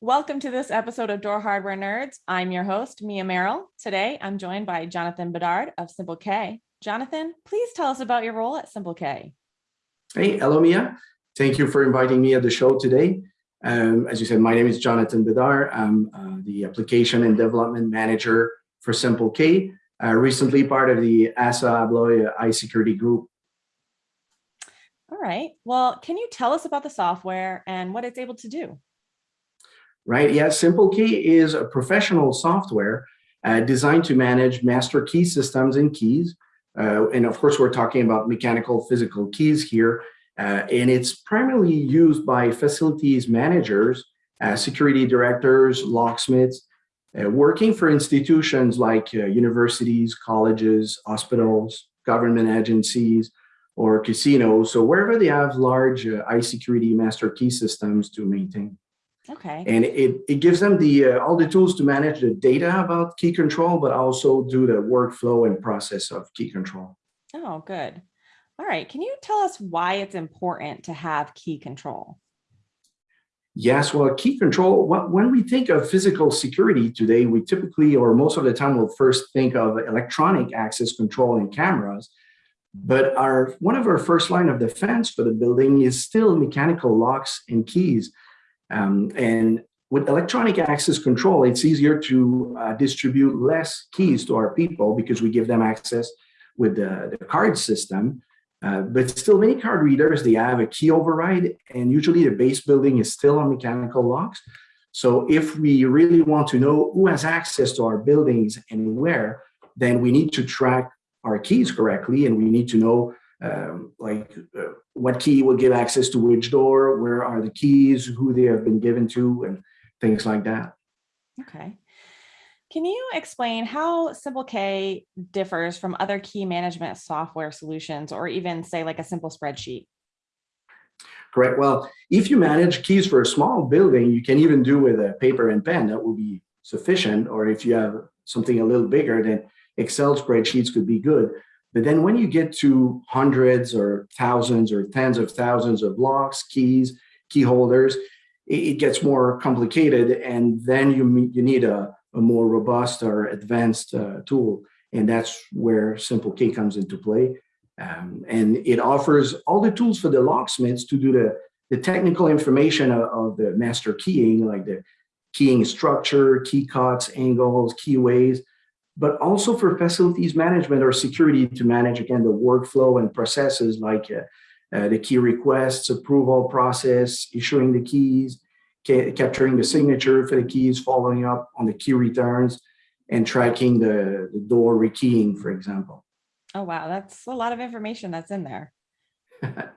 Welcome to this episode of Door Hardware Nerds. I'm your host, Mia Merrill. Today, I'm joined by Jonathan Bedard of Simple K. Jonathan, please tell us about your role at Simple K. Hey, hello, Mia. Thank you for inviting me at the show today. Um, as you said, my name is Jonathan Bedard. I'm uh, the Application and Development Manager for Simple K, uh, recently part of the ASSA ABLOY High Security Group. All right. Well, can you tell us about the software and what it's able to do? Right? Yeah, Simple K is a professional software uh, designed to manage master key systems and keys. Uh, and of course, we're talking about mechanical physical keys here. Uh, and it's primarily used by facilities managers, uh, security directors, locksmiths, uh, working for institutions like uh, universities, colleges, hospitals, government agencies, or casinos. So wherever they have large high security master key systems to maintain. Okay. And it, it gives them the uh, all the tools to manage the data about key control, but also do the workflow and process of key control. Oh, good. All right. Can you tell us why it's important to have key control? Yes, well, key control, when we think of physical security today, we typically, or most of the time, will first think of electronic access control and cameras. But our one of our first line of defense for the building is still mechanical locks and keys. Um, and with electronic access control, it's easier to uh, distribute less keys to our people because we give them access with the, the card system. Uh, but still, many card readers, they have a key override, and usually the base building is still on mechanical locks. So if we really want to know who has access to our buildings and where, then we need to track our keys correctly, and we need to know um, like uh, what key will give access to which door, where are the keys, who they have been given to, and things like that. Okay. Can you explain how Simple K differs from other key management software solutions, or even say like a simple spreadsheet? Correct. Well, if you manage keys for a small building, you can even do with a paper and pen. That will be sufficient. Or if you have something a little bigger, then Excel spreadsheets could be good. But then when you get to hundreds or thousands or tens of thousands of locks, keys, key holders, it, gets more complicated. And then you, you need a, a more robust or advanced uh, tool. And that's where Simple K comes into play. Um, and it offers all the tools for the locksmiths to do the, the technical information of, of the master keying, like the keying structure, key cuts, angles, keyways, but also for facilities management or security to manage, again, the workflow and processes like uh, uh, the key requests, approval process, issuing the keys, ca capturing the signature for the keys, following up on the key returns, and tracking the, the door rekeying, for example. Oh, wow. That's a lot of information that's in there.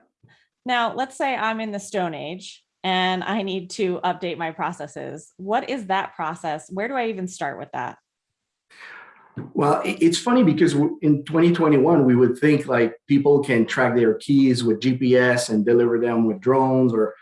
now, let's say I'm in the Stone Age and I need to update my processes. What is that process? Where do I even start with that? Well, it's funny because in 2021, we would think like people can track their keys with GPS and deliver them with drones or,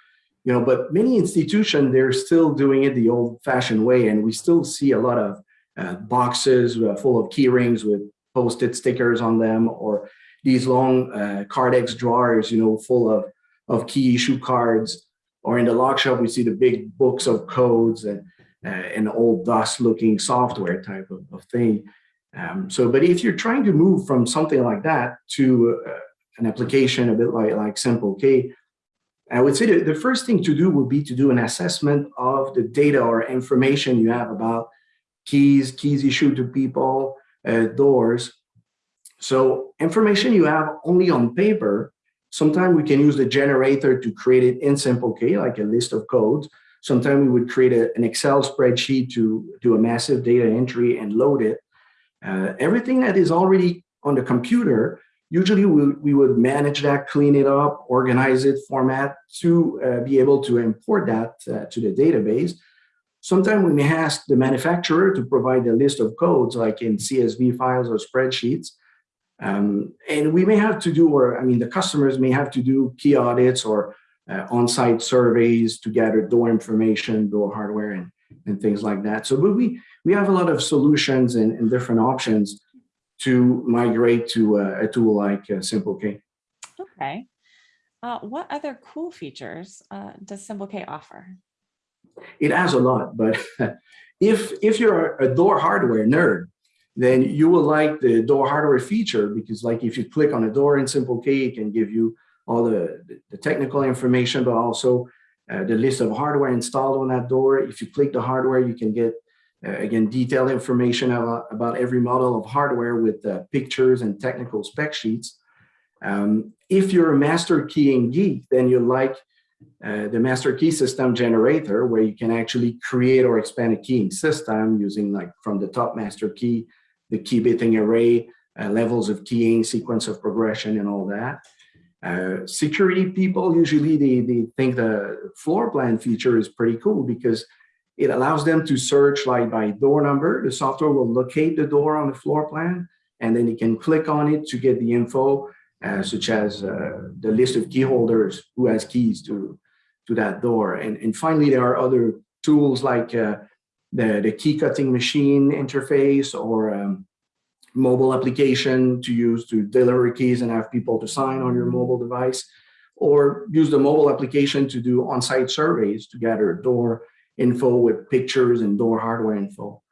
you know, but many institutions, they're still doing it the old fashioned way. And we still see a lot of uh, boxes uh, full of key rings with posted stickers on them or these long uh, Cardex drawers, you know, full of, of key issue cards. Or in the lock shop, we see the big books of codes and uh, an old DOS looking software type of, of thing. Um, so, but if you're trying to move from something like that to uh, an application a bit like, like Simple K, I would say that the first thing to do would be to do an assessment of the data or information you have about keys, keys issued to people, uh, doors. So information you have only on paper, sometimes we can use the generator to create it in Simple K, like a list of codes. Sometimes we would create a, an Excel spreadsheet to do a massive data entry and load it. Uh, everything that is already on the computer, usually we, we would manage that, clean it up, organize it, format to uh, be able to import that uh, to the database. Sometimes we may ask the manufacturer to provide a list of codes like in CSV files or spreadsheets. Um, and we may have to do, or I mean, the customers may have to do key audits or uh, on-site surveys to gather door information, door hardware, and, and things like that. So we, we have a lot of solutions and, and different options to migrate to a, a tool like uh, Simple K. Okay. Uh, what other cool features uh, does Simple K offer? It has a lot, but if if you're a door hardware nerd, then you will like the door hardware feature because like if you click on a door in Simple K, it can give you all the, the technical information, but also uh, the list of hardware installed on that door. If you click the hardware, you can get, uh, again, detailed information about, about every model of hardware with uh, pictures and technical spec sheets. Um, if you're a master keying geek, then you like uh, the master key system generator, where you can actually create or expand a keying system using like from the top master key, the key bitting array, uh, levels of keying, sequence of progression, and all that. Uh, security people usually they, they think the floor plan feature is pretty cool because it allows them to search like by door number. The software will locate the door on the floor plan, and then you can click on it to get the info, uh, such as uh, the list of key holders who has keys to to that door. And and finally, there are other tools like uh, the the key cutting machine interface or um, mobile application to use to deliver keys and have people to sign on your mobile device, or use the mobile application to do on-site surveys to gather door info with pictures and door hardware info.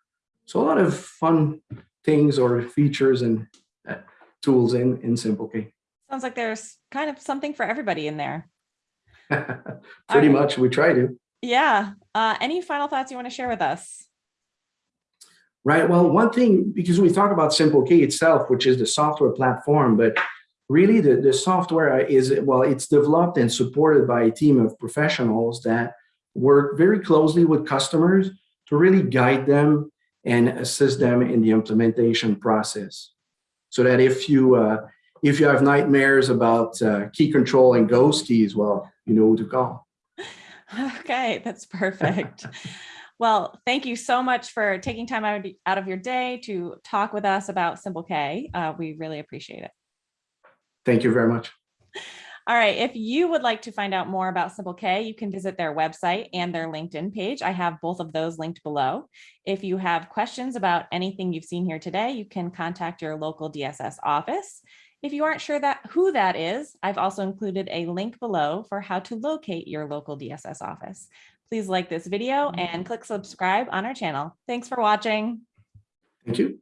So a lot of fun things or features and uh, tools in, in SimpleK. Sounds like there's kind of something for everybody in there. Pretty right. much, we try to. Yeah. Uh, any final thoughts you want to share with us? Right. Well, one thing, because we talk about SimpleK itself, which is the software platform, but really the, the software is, well, it's developed and supported by a team of professionals that work very closely with customers to really guide them and assist them in the implementation process. So that if you uh, if you have nightmares about uh, key control and ghost keys, well, you know who to call. Okay, that's perfect. Well, thank you so much for taking time out of, your day to talk with us about Simple K. Uh, we really appreciate it. Thank you very much. All right, if you would like to find out more about Simple K, you can visit their website and their LinkedIn page. I have both of those linked below. If you have questions about anything you've seen here today, you can contact your local DSS office. If you aren't sure that who that is, I've also included a link below for how to locate your local DSS office. Please like this video mm-hmm. and click subscribe on our channel. Thanks for watching. Thank you.